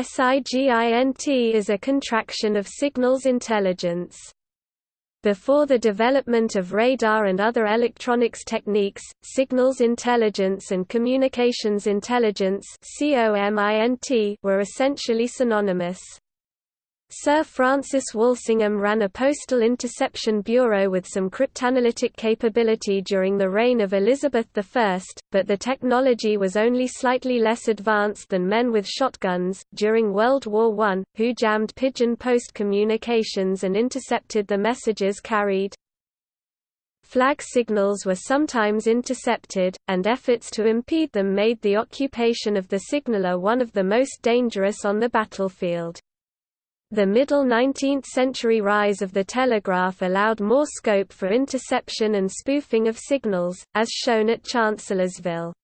SIGINT is a contraction of Signals Intelligence. Before the development of radar and other electronics techniques, signals intelligence and communications intelligence were essentially synonymous. Sir Francis Walsingham ran a postal interception bureau with some cryptanalytic capability during the reign of Elizabeth I, but the technology was only slightly less advanced than men with shotguns. During World War I, who jammed pigeon post communications and intercepted the messages carried. Flag signals were sometimes intercepted, and efforts to impede them made the occupation of the signaller one of the most dangerous on the battlefield. The middle 19th-century rise of the telegraph allowed more scope for interception and spoofing of signals, as shown at Chancellorsville.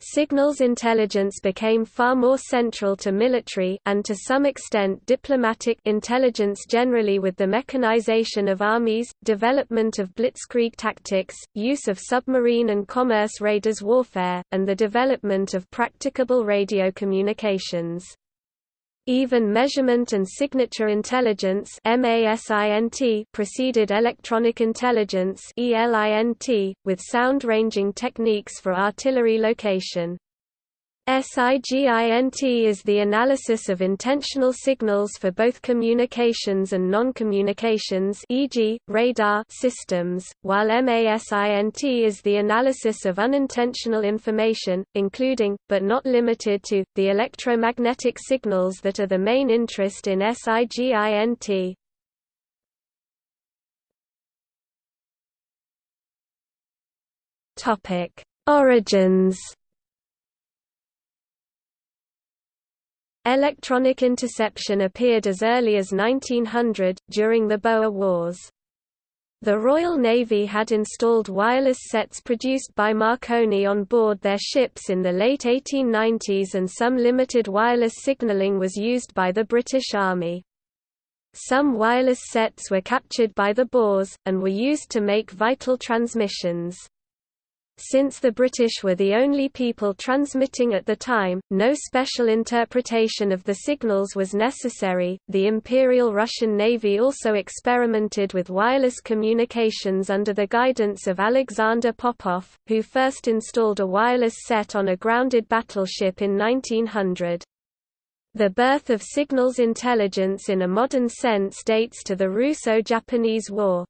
Signals intelligence became far more central to military and to some extent diplomatic intelligence generally with the mechanization of armies, development of blitzkrieg tactics, use of submarine and commerce raiders warfare, and the development of practicable radio communications. Even measurement and signature intelligence preceded electronic intelligence with sound ranging techniques for artillery location. SIGINT is the analysis of intentional signals for both communications and non-communications e.g., radar systems, while MASINT is the analysis of unintentional information, including, but not limited to, the electromagnetic signals that are the main interest in SIGINT. Origins Electronic interception appeared as early as 1900, during the Boer Wars. The Royal Navy had installed wireless sets produced by Marconi on board their ships in the late 1890s and some limited wireless signalling was used by the British Army. Some wireless sets were captured by the Boers, and were used to make vital transmissions. Since the British were the only people transmitting at the time, no special interpretation of the signals was necessary. The Imperial Russian Navy also experimented with wireless communications under the guidance of Alexander Popov, who first installed a wireless set on a grounded battleship in 1900. The birth of signals intelligence in a modern sense dates to the Russo-Japanese War.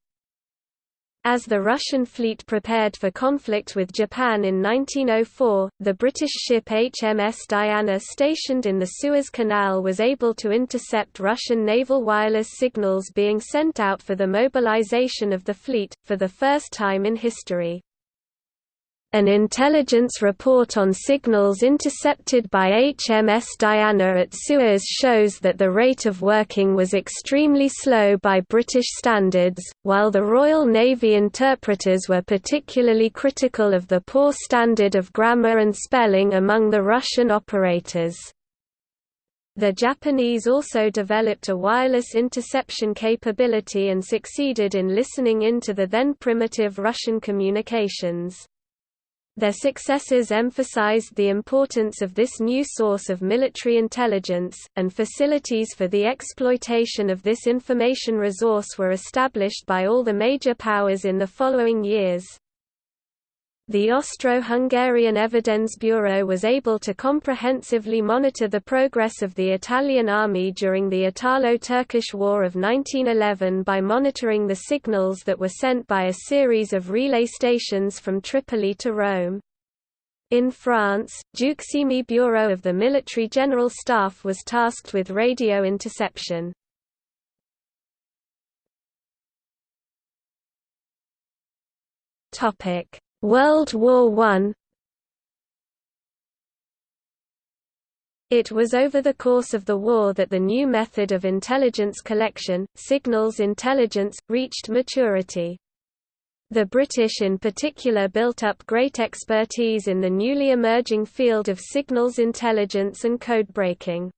As the Russian fleet prepared for conflict with Japan in 1904, the British ship HMS Diana stationed in the Suez Canal was able to intercept Russian naval wireless signals being sent out for the mobilization of the fleet, for the first time in history. An intelligence report on signals intercepted by HMS Diana at Suez shows that the rate of working was extremely slow by British standards, while the Royal Navy interpreters were particularly critical of the poor standard of grammar and spelling among the Russian operators. The Japanese also developed a wireless interception capability and succeeded in listening into the then primitive Russian communications. Their successors emphasized the importance of this new source of military intelligence, and facilities for the exploitation of this information resource were established by all the major powers in the following years. The Austro-Hungarian Evidence Bureau was able to comprehensively monitor the progress of the Italian army during the Italo-Turkish War of 1911 by monitoring the signals that were sent by a series of relay stations from Tripoli to Rome. In France, Deuxième Bureau of the Military General Staff was tasked with radio interception. Topic World War I It was over the course of the war that the new method of intelligence collection, signals intelligence, reached maturity. The British in particular built up great expertise in the newly emerging field of signals intelligence and codebreaking.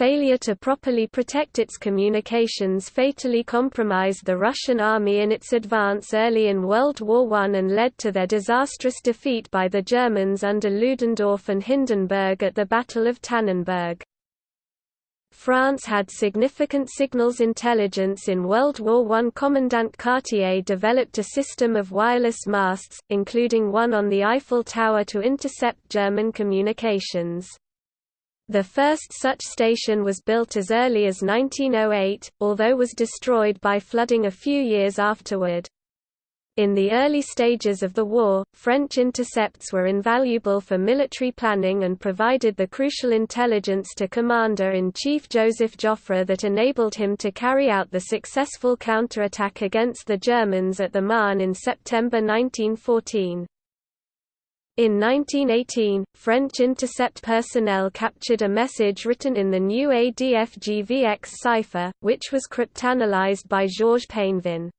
Failure to properly protect its communications fatally compromised the Russian army in its advance early in World War I and led to their disastrous defeat by the Germans under Ludendorff and Hindenburg at the Battle of Tannenberg. France had significant signals intelligence in World War I. Commandant Cartier developed a system of wireless masts, including one on the Eiffel Tower to intercept German communications. The first such station was built as early as 1908, although was destroyed by flooding a few years afterward. In the early stages of the war, French intercepts were invaluable for military planning and provided the crucial intelligence to Commander-in-Chief Joseph Joffre that enabled him to carry out the successful counterattack against the Germans at the Marne in September 1914. In 1918, French intercept personnel captured a message written in the new ADFGVX cipher, which was cryptanalyzed by Georges Painvin.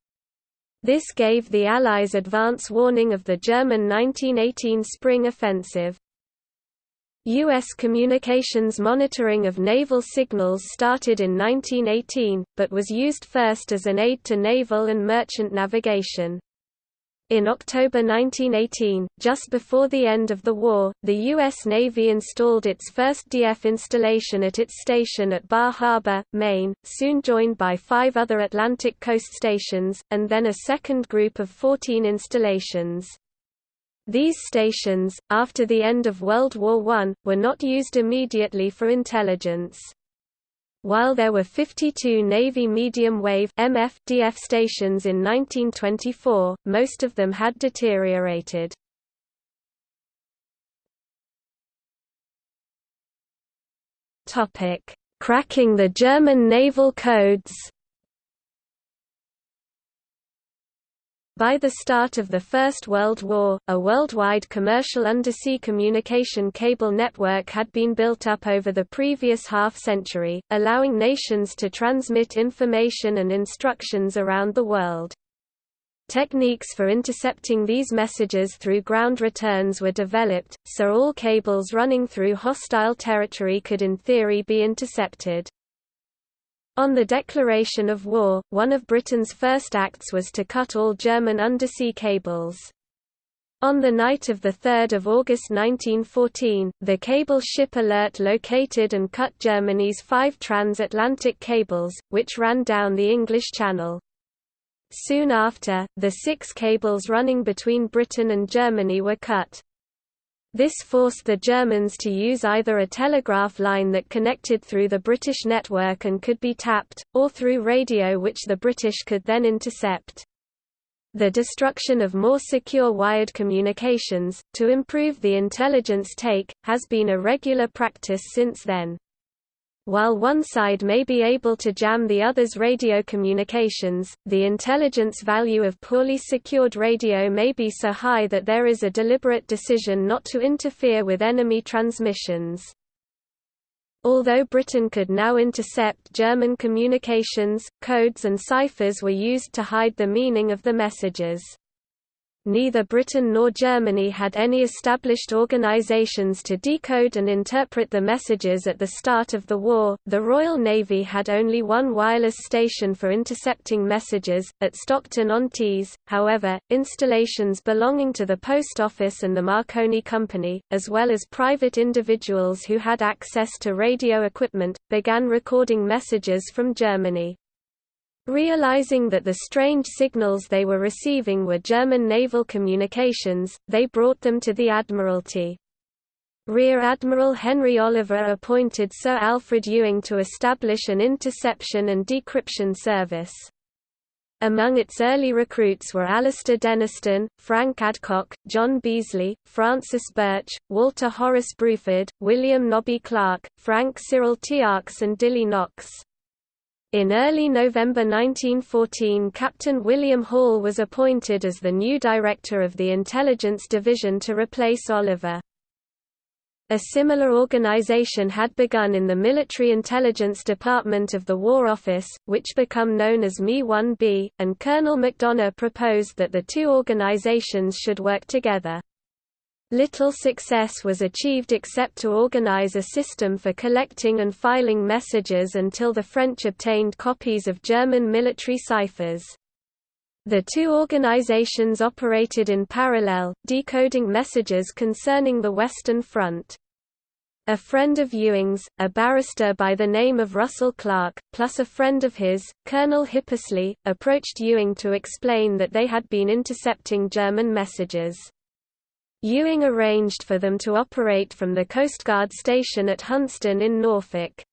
This gave the Allies advance warning of the German 1918 spring offensive. U.S. communications monitoring of naval signals started in 1918, but was used first as an aid to naval and merchant navigation. In October 1918, just before the end of the war, the U.S. Navy installed its first DF installation at its station at Bar Harbor, Maine, soon joined by five other Atlantic coast stations, and then a second group of 14 installations. These stations, after the end of World War I, were not used immediately for intelligence. While there were 52 Navy medium-wave DF stations in 1924, most of them had deteriorated. Cracking the German naval codes By the start of the First World War, a worldwide commercial undersea communication cable network had been built up over the previous half-century, allowing nations to transmit information and instructions around the world. Techniques for intercepting these messages through ground returns were developed, so all cables running through hostile territory could in theory be intercepted. On the declaration of war, one of Britain's first acts was to cut all German undersea cables. On the night of 3 August 1914, the cable ship Alert located and cut Germany's five transatlantic cables, which ran down the English Channel. Soon after, the six cables running between Britain and Germany were cut. This forced the Germans to use either a telegraph line that connected through the British network and could be tapped, or through radio which the British could then intercept. The destruction of more secure wired communications, to improve the intelligence take, has been a regular practice since then. While one side may be able to jam the other's radio communications, the intelligence value of poorly secured radio may be so high that there is a deliberate decision not to interfere with enemy transmissions. Although Britain could now intercept German communications, codes and ciphers were used to hide the meaning of the messages. Neither Britain nor Germany had any established organizations to decode and interpret the messages at the start of the war. The Royal Navy had only one wireless station for intercepting messages, at Stockton-on-Tees, however, installations belonging to the Post Office and the Marconi Company, as well as private individuals who had access to radio equipment, began recording messages from Germany. Realizing that the strange signals they were receiving were German naval communications, they brought them to the Admiralty. Rear Admiral Henry Oliver appointed Sir Alfred Ewing to establish an interception and decryption service. Among its early recruits were Alastair Denniston, Frank Adcock, John Beazley, Francis Birch, Walter Horace Bruford, William Nobby Clarke, Frank Cyril Tiarks and Dilly Knox. In early November 1914 Captain William Hall was appointed as the new director of the Intelligence Division to replace Oliver. A similar organization had begun in the Military Intelligence Department of the War Office, which became known as MI-1B, and Colonel Macdonogh proposed that the two organizations should work together. Little success was achieved except to organize a system for collecting and filing messages until the French obtained copies of German military ciphers. The two organizations operated in parallel, decoding messages concerning the Western Front. A friend of Ewing's, a barrister by the name of Russell Clarke, plus a friend of his, Colonel Hippisley, approached Ewing to explain that they had been intercepting German messages. Ewing arranged for them to operate from the Coastguard station at Hunstanton in Norfolk.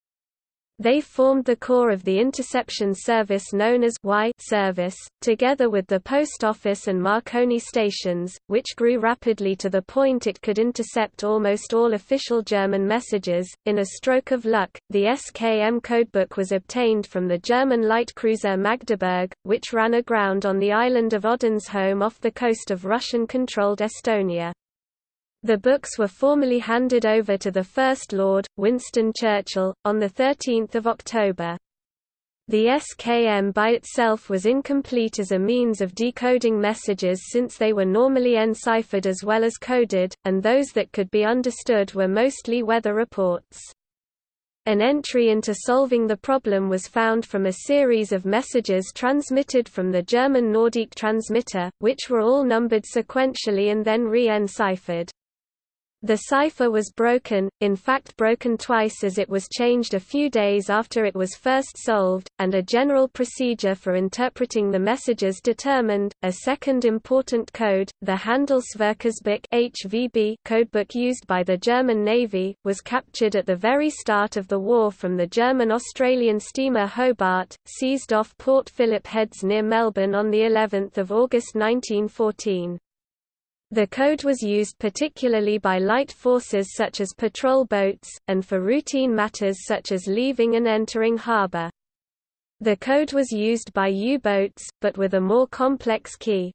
They formed the core of the interception service known as Y service, together with the post office and Marconi stations, which grew rapidly to the point it could intercept almost all official German messages. In a stroke of luck, the SKM codebook was obtained from the German light cruiser Magdeburg, which ran aground on the island of Odensholm off the coast of Russian-controlled Estonia. The books were formally handed over to the First Lord, Winston Churchill, on 13 October. The SKM by itself was incomplete as a means of decoding messages since they were normally enciphered as well as coded, and those that could be understood were mostly weather reports. An entry into solving the problem was found from a series of messages transmitted from the German Norddeich transmitter, which were all numbered sequentially and then re-enciphered. The cipher was broken, in fact broken twice as it was changed a few days after it was first solved, and a general procedure for interpreting the messages determined. A second important code, the Handelsverkehrsbuch (HVB) codebook used by the German Navy, was captured at the very start of the war from the German-Australian steamer Hobart, seized off Port Phillip Heads near Melbourne on the 11th of August 1914. The code was used particularly by light forces such as patrol boats, and for routine matters such as leaving and entering harbor. The code was used by U-boats, but with a more complex key.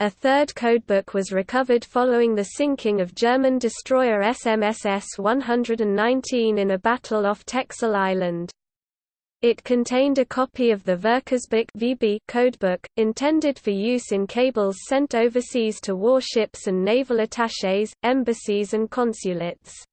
A third codebook was recovered following the sinking of German destroyer SMS S119 in a battle off Texel Island. It contained a copy of the Verkehrsbuch VB codebook, intended for use in cables sent overseas to warships and naval attachés, embassies and consulates.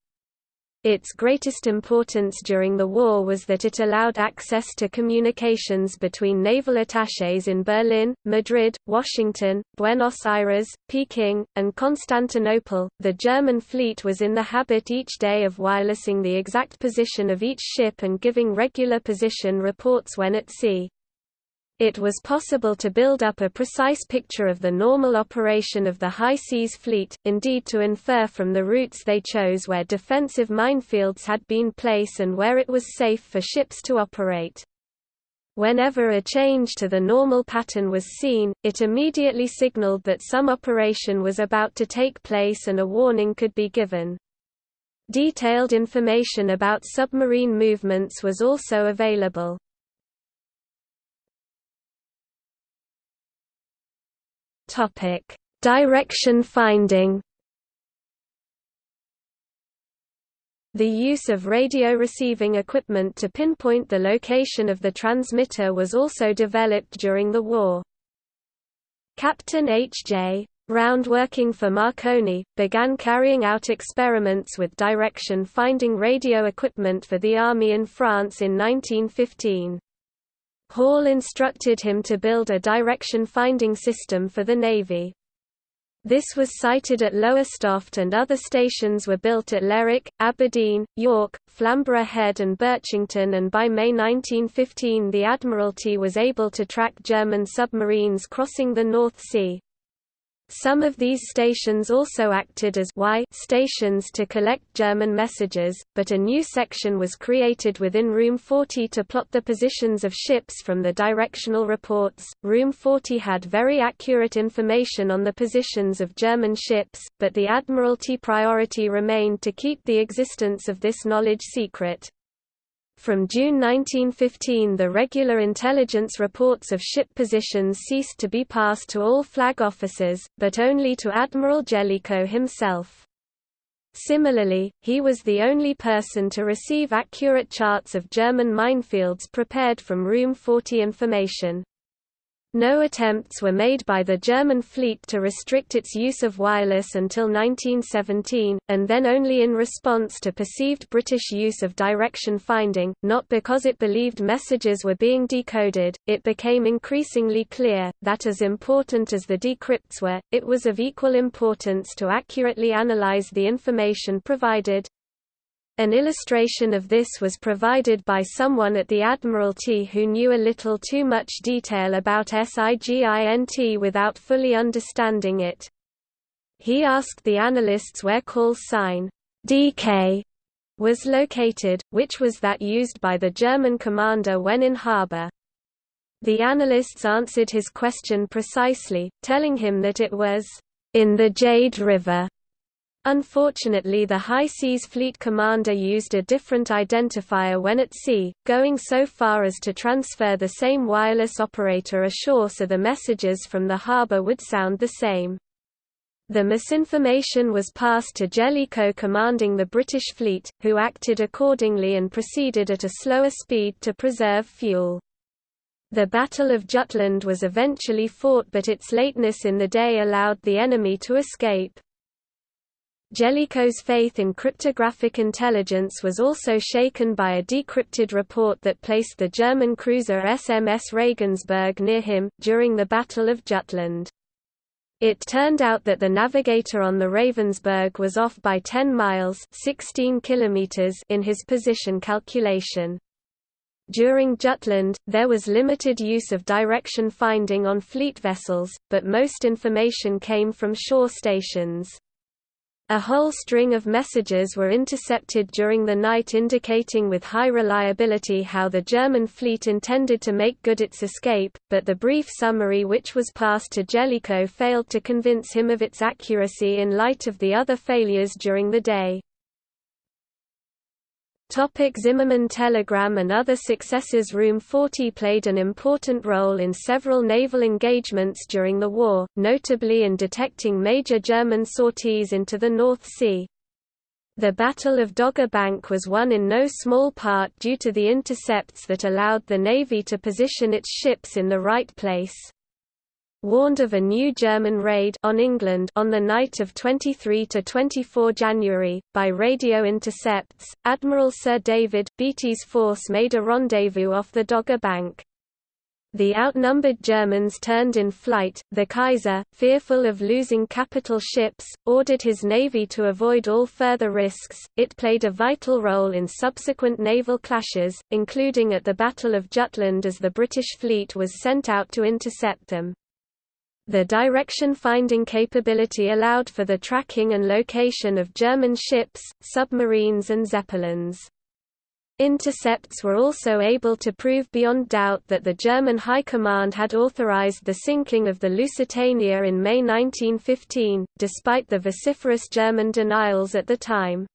Its greatest importance during the war was that it allowed access to communications between naval attachés in Berlin, Madrid, Washington, Buenos Aires, Peking, and Constantinople. The German fleet was in the habit each day of wirelessing the exact position of each ship and giving regular position reports when at sea. It was possible to build up a precise picture of the normal operation of the high seas fleet, indeed to infer from the routes they chose where defensive minefields had been placed and where it was safe for ships to operate. Whenever a change to the normal pattern was seen, it immediately signaled that some operation was about to take place and a warning could be given. Detailed information about submarine movements was also available. Topic: Direction finding. The use of radio receiving equipment to pinpoint the location of the transmitter was also developed during the war. Captain H.J. Round working for Marconi, began carrying out experiments with direction-finding radio equipment for the Army in France in 1915. Hall instructed him to build a direction-finding system for the Navy. This was sited at Lowestoft and other stations were built at Lerwick, Aberdeen, York, Flamborough Head and Birchington and by May 1915 the Admiralty was able to track German submarines crossing the North Sea. Some of these stations also acted as Y stations to collect German messages, but a new section was created within Room 40 to plot the positions of ships from the directional reports. Room 40 had very accurate information on the positions of German ships, but the Admiralty priority remained to keep the existence of this knowledge secret. From June 1915 the regular intelligence reports of ship positions ceased to be passed to all flag officers, but only to Admiral Jellicoe himself. Similarly, he was the only person to receive accurate charts of German minefields prepared from Room 40 information. No attempts were made by the German fleet to restrict its use of wireless until 1917, and then only in response to perceived British use of direction finding, not because it believed messages were being decoded. It became increasingly clear that as important as the decrypts were, it was of equal importance to accurately analyze the information provided. An illustration of this was provided by someone at the Admiralty who knew a little too much detail about SIGINT without fully understanding it. He asked the analysts where call sign DK was located, which was that used by the German commander when in harbor. The analysts answered his question precisely, telling him that it was in the Jade River. Unfortunately the High Seas Fleet commander used a different identifier when at sea, going so far as to transfer the same wireless operator ashore so the messages from the harbour would sound the same. The misinformation was passed to Jellicoe commanding the British fleet, who acted accordingly and proceeded at a slower speed to preserve fuel. The Battle of Jutland was eventually fought but its lateness in the day allowed the enemy to escape. Jellicoe's faith in cryptographic intelligence was also shaken by a decrypted report that placed the German cruiser SMS Regensburg near him, during the Battle of Jutland. It turned out that the navigator on the Regensburg was off by 10 miles 16 kilometers in his position calculation. During Jutland, there was limited use of direction finding on fleet vessels, but most information came from shore stations. A whole string of messages were intercepted during the night indicating with high reliability how the German fleet intended to make good its escape, but the brief summary which was passed to Jellicoe failed to convince him of its accuracy in light of the other failures during the day. Topic Zimmermann telegram and other successes Room 40 played an important role in several naval engagements during the war, notably in detecting major German sorties into the North Sea. The Battle of Dogger Bank was won in no small part due to the intercepts that allowed the Navy to position its ships in the right place warned of a new German raid on England on the night of 23 to 24 January by radio intercepts. Admiral Sir David Beatty's force made a rendezvous off the Dogger Bank. The outnumbered Germans turned in flight. The Kaiser, fearful of losing capital ships, ordered his navy to avoid all further risks. It played a vital role in subsequent naval clashes, including at the Battle of Jutland as the British fleet was sent out to intercept them. The direction-finding capability allowed for the tracking and location of German ships, submarines and zeppelins. Intercepts were also able to prove beyond doubt that the German High Command had authorized the sinking of the Lusitania in May 1915, despite the vociferous German denials at the time.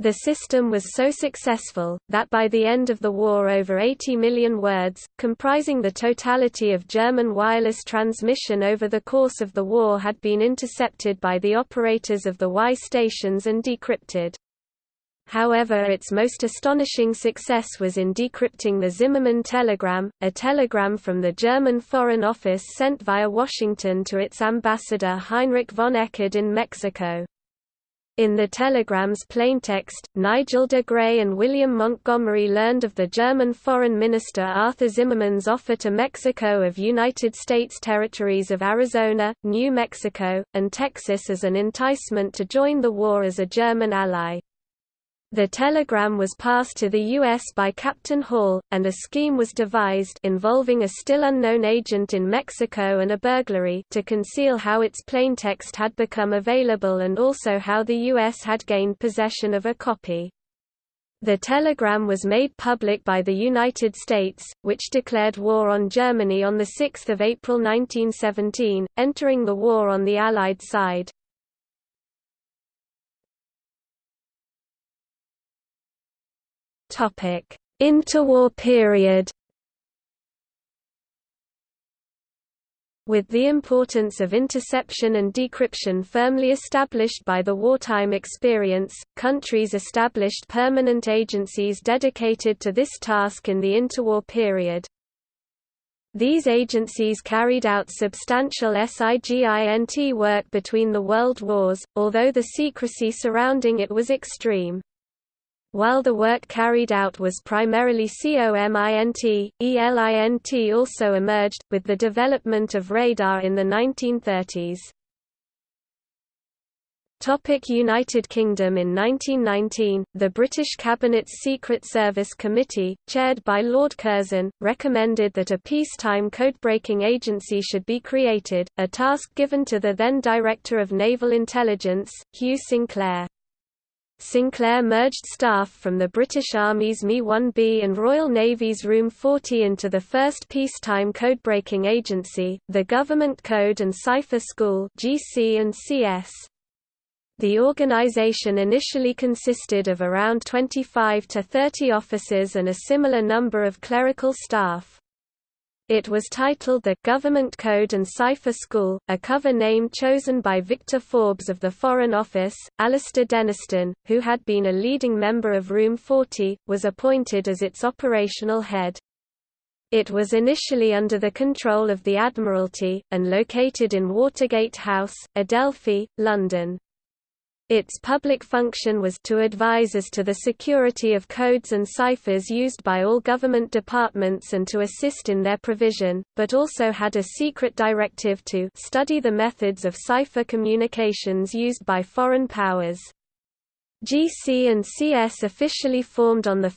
The system was so successful, that by the end of the war over 80 million words, comprising the totality of German wireless transmission over the course of the war had been intercepted by the operators of the Y stations and decrypted. However its most astonishing success was in decrypting the Zimmermann telegram, a telegram from the German Foreign Office sent via Washington to its ambassador Heinrich von Eckardt in Mexico. In the telegram's plaintext, Nigel de Grey and William Montgomery learned of the German Foreign Minister Arthur Zimmermann's offer to Mexico of United States territories of Arizona, New Mexico, and Texas as an enticement to join the war as a German ally. The telegram was passed to the U.S. by Captain Hall, and a scheme was devised involving a still unknown agent in Mexico and a burglary to conceal how its plaintext had become available and also how the U.S. had gained possession of a copy. The telegram was made public by the United States, which declared war on Germany on 6 April 1917, entering the war on the Allied side. Interwar period. With the importance of interception and decryption firmly established by the wartime experience, countries established permanent agencies dedicated to this task in the interwar period. These agencies carried out substantial SIGINT work between the world wars, although the secrecy surrounding it was extreme. While the work carried out was primarily COMINT, ELINT also emerged, with the development of radar in the 1930s. Topic United Kingdom In 1919, the British Cabinet's Secret Service Committee, chaired by Lord Curzon, recommended that a peacetime codebreaking agency should be created, a task given to the then Director of Naval Intelligence, Hugh Sinclair. Sinclair merged staff from the British Army's MI-1B and Royal Navy's Room 40 into the first peacetime codebreaking agency, the Government Code and Cipher School GC&CS. The organization initially consisted of around 25 to 30 officers and a similar number of clerical staff. It was titled the Government Code and Cipher School, a cover name chosen by Victor Forbes of the Foreign Office. Alastair Denniston, who had been a leading member of Room 40, was appointed as its operational head. It was initially under the control of the Admiralty, and located in Watergate House, Adelphi, London. Its public function was to advise as to the security of codes and ciphers used by all government departments and to assist in their provision, but also had a secret directive to study the methods of cipher communications used by foreign powers. GC and CS officially formed on 1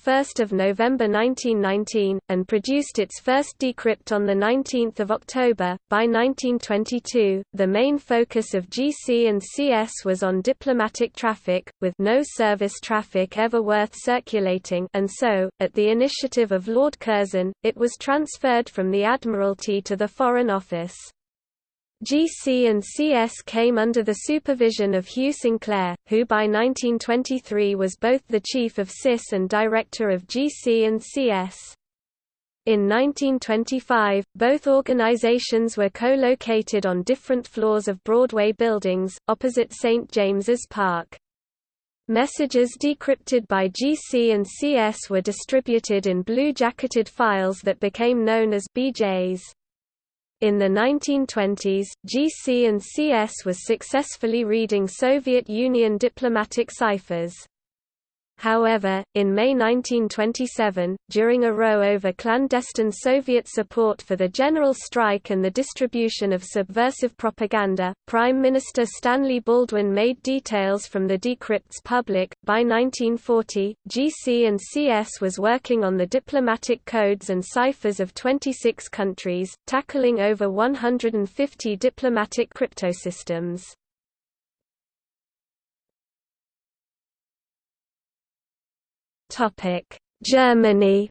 November 1919, and produced its first decrypt on 19 October. By 1922, the main focus of GC and CS was on diplomatic traffic, with no service traffic ever worth circulating and so, at the initiative of Lord Curzon, it was transferred from the Admiralty to the Foreign Office. GC and CS came under the supervision of Hugh Sinclair, who by 1923 was both the chief of SIS and director of GC and CS. In 1925, both organizations were co-located on different floors of Broadway buildings, opposite St. James's Park. Messages decrypted by GC and CS were distributed in blue-jacketed files that became known as BJs. In the 1920s, GC and CS was successfully reading Soviet Union diplomatic ciphers. However, in May 1927, during a row over clandestine Soviet support for the general strike and the distribution of subversive propaganda, Prime Minister Stanley Baldwin made details from the decrypts public. By 1940, GC and CS was working on the diplomatic codes and ciphers of 26 countries, tackling over 150 diplomatic cryptosystems. Germany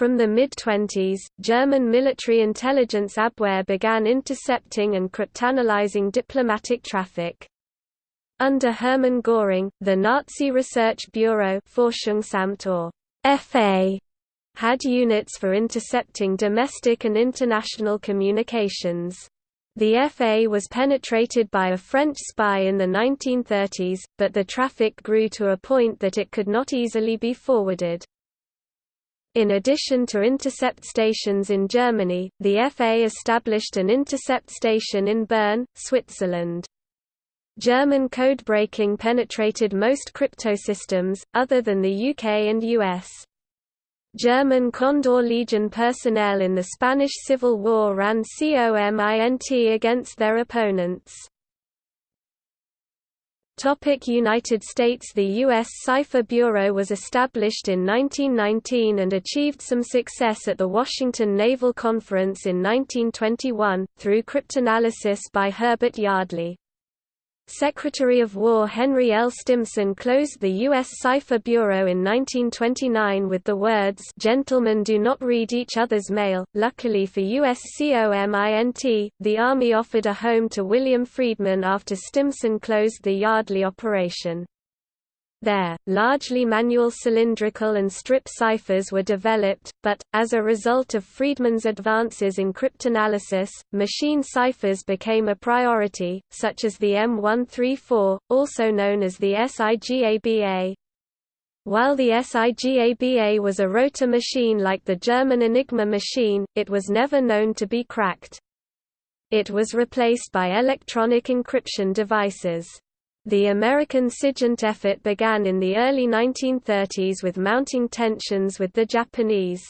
From the mid-20s, German military intelligence Abwehr began intercepting and cryptanalyzing diplomatic traffic. Under Hermann Göring, the Nazi Research Bureau FA had units for intercepting domestic and international communications. The FA was penetrated by a French spy in the 1930s, but the traffic grew to a point that it could not easily be forwarded. In addition to intercept stations in Germany, the FA established an intercept station in Bern, Switzerland. German code breaking penetrated most cryptosystems, other than the UK and US. German Condor Legion personnel in the Spanish Civil War ran COMINT against their opponents. United States The U.S. Cipher Bureau was established in 1919 and achieved some success at the Washington Naval Conference in 1921, through cryptanalysis by Herbert Yardley. Secretary of War Henry L. Stimson closed the U.S. Cipher Bureau in 1929 with the words Gentlemen do not read each other's mail. Luckily for USCOMINT, the Army offered a home to William Friedman after Stimson closed the Yardley operation. There, largely manual cylindrical and strip ciphers were developed, but, as a result of Friedman's advances in cryptanalysis, machine ciphers became a priority, such as the M134, also known as the SIGABA. While the SIGABA was a rotor machine like the German Enigma machine, it was never known to be cracked. It was replaced by electronic encryption devices. The American SIGINT effort began in the early 1930s with mounting tensions with the Japanese.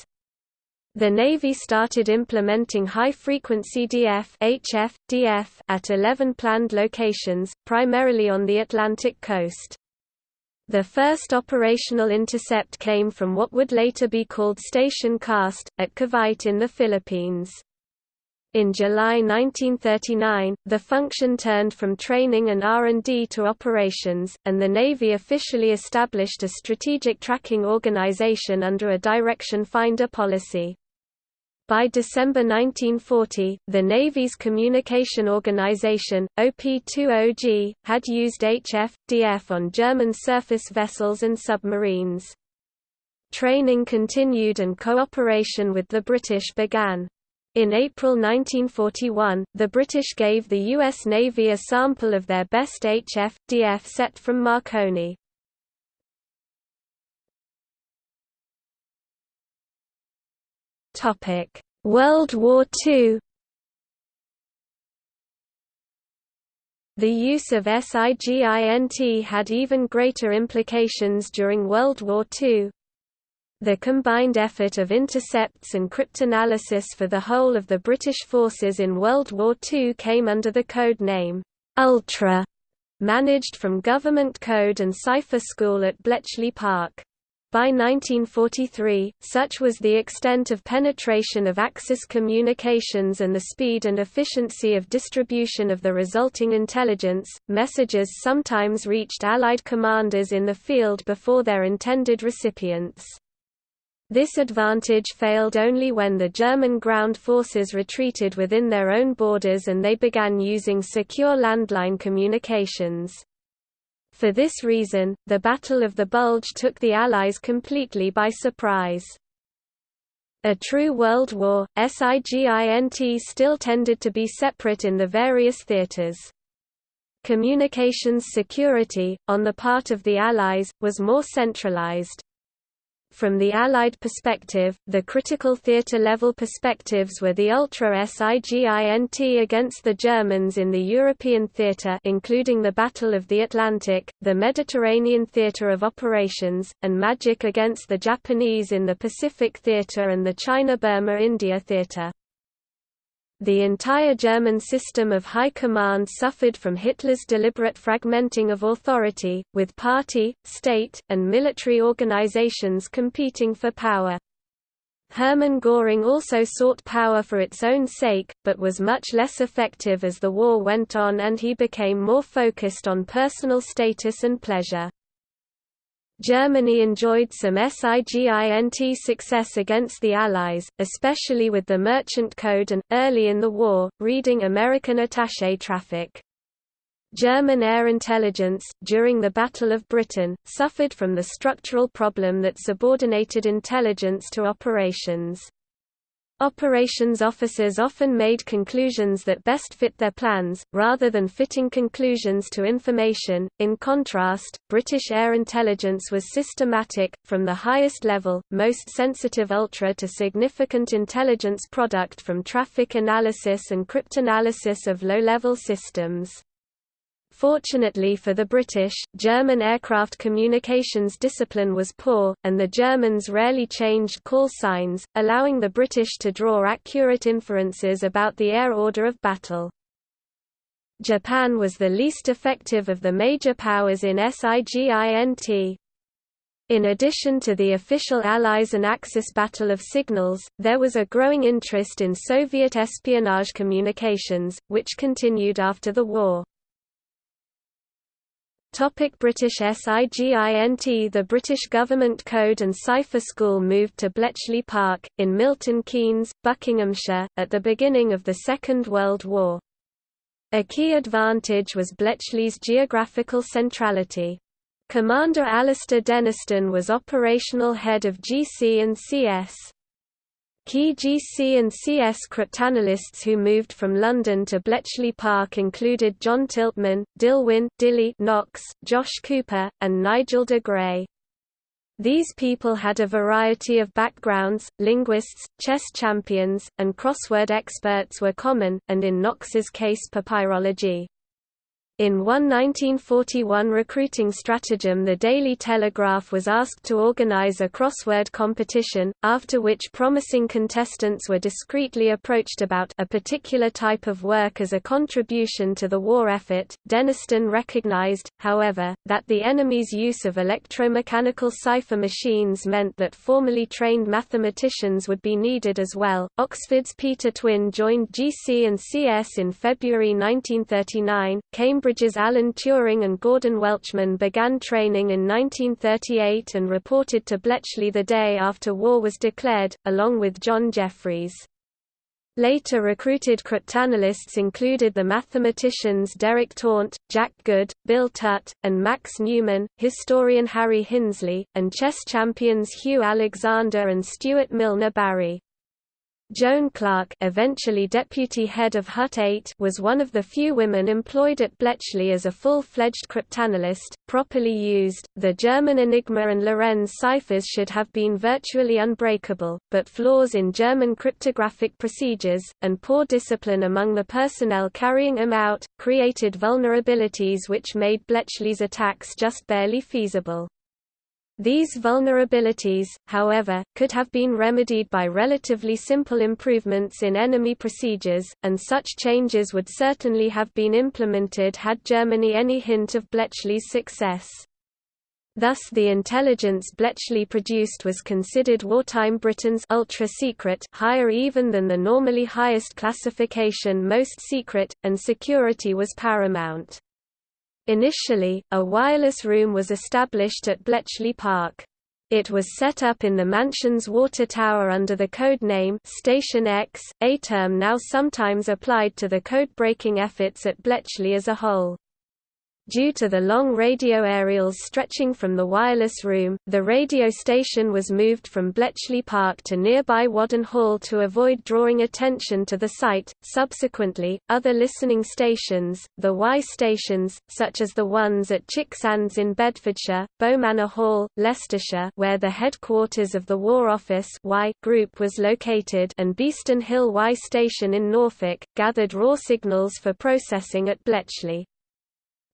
The Navy started implementing high-frequency DF, HF, DF at 11 planned locations, primarily on the Atlantic coast. The first operational intercept came from what would later be called Station Cast, at Cavite in the Philippines. In July 1939, the function turned from training and R&D to operations, and the Navy officially established a strategic tracking organization under a direction finder policy. By December 1940, the Navy's communication organization, OP-20G, had used HF-DF on German surface vessels and submarines. Training continued and cooperation with the British began. In April 1941, the British gave the U.S. Navy a sample of their best HF-DF set from Marconi. World War II The use of SIGINT had even greater implications during World War II. The combined effort of intercepts and cryptanalysis for the whole of the British forces in World War II came under the code name, Ultra, managed from Government Code and Cipher School at Bletchley Park. By 1943, such was the extent of penetration of Axis communications and the speed and efficiency of distribution of the resulting intelligence, messages sometimes reached Allied commanders in the field before their intended recipients. This advantage failed only when the German ground forces retreated within their own borders and they began using secure landline communications. For this reason, the Battle of the Bulge took the Allies completely by surprise. A true world war, SIGINT still tended to be separate in the various theaters. Communications security, on the part of the Allies, was more centralized. From the Allied perspective, the critical theatre-level perspectives were the ultra-SIGINT against the Germans in the European theatre including the Battle of the Atlantic, the Mediterranean theatre of operations, and MAGIC against the Japanese in the Pacific theatre and the China-Burma-India theatre. The entire German system of high command suffered from Hitler's deliberate fragmenting of authority, with party, state, and military organizations competing for power. Hermann Göring also sought power for its own sake, but was much less effective as the war went on and he became more focused on personal status and pleasure. Germany enjoyed some SIGINT success against the Allies, especially with the Merchant Code and, early in the war, reading American attaché traffic. German air intelligence, during the Battle of Britain, suffered from the structural problem that subordinated intelligence to operations. Operations officers often made conclusions that best fit their plans, rather than fitting conclusions to information. In contrast, British air intelligence was systematic, from the highest level, most sensitive ultra to significant intelligence product from traffic analysis and cryptanalysis of low-level systems. Fortunately for the British, German aircraft communications discipline was poor, and the Germans rarely changed call signs, allowing the British to draw accurate inferences about the air order of battle. Japan was the least effective of the major powers in SIGINT. In addition to the official Allies and Axis battle of signals, there was a growing interest in Soviet espionage communications, which continued after the war. Topic British SIGINT The British Government Code and Cipher School moved to Bletchley Park, in Milton Keynes, Buckinghamshire, at the beginning of the Second World War. A key advantage was Bletchley's geographical centrality. Commander Alastair Denniston was operational head of GC and CS. Key GC and CS cryptanalysts who moved from London to Bletchley Park included John Tiltman, Dilwyn Dilly Knox, Josh Cooper, and Nigel de Grey. These people had a variety of backgrounds, linguists, chess champions, and crossword experts were common, and in Knox's case papyrology. In one 1941 recruiting stratagem the Daily Telegraph was asked to organize a crossword competition, after which promising contestants were discreetly approached about a particular type of work as a contribution to the war effort. Denniston recognized, however, that the enemy's use of electromechanical cipher machines meant that formally trained mathematicians would be needed as well. Oxford's Peter Twinn joined GC and CS in February 1939, Cambridge Cambridge's Alan Turing and Gordon Welchman began training in 1938 and reported to Bletchley the day after war was declared, along with John Jeffreys. Later recruited cryptanalysts included the mathematicians Derek Taunt, Jack Good, Bill Tutte, and Max Newman, historian Harry Hinsley, and chess champions Hugh Alexander and Stuart Milner Barry. Joan Clarke eventually deputy head of Hut 8 was one of the few women employed at Bletchley as a full-fledged cryptanalyst. Properly used, the German Enigma and Lorenz ciphers should have been virtually unbreakable, but flaws in German cryptographic procedures, and poor discipline among the personnel carrying them out, created vulnerabilities which made Bletchley's attacks just barely feasible. These vulnerabilities, however, could have been remedied by relatively simple improvements in enemy procedures, and such changes would certainly have been implemented had Germany any hint of Bletchley's success. Thus the intelligence Bletchley produced was considered wartime Britain's ultra-secret higher even than the normally highest classification most secret, and security was paramount. Initially, a wireless room was established at Bletchley Park. It was set up in the mansion's water tower under the code name Station X, a term now sometimes applied to the code-breaking efforts at Bletchley as a whole. Due to the long radio aerials stretching from the wireless room, the radio station was moved from Bletchley Park to nearby Whaddon Hall to avoid drawing attention to the site. Subsequently, other listening stations, the Y stations, such as the ones at Chicksands in Bedfordshire, Beaumanor Hall, Leicestershire, where the headquarters of the War Office Y group was located, and Beeston Hill Y station in Norfolk, gathered raw signals for processing at Bletchley.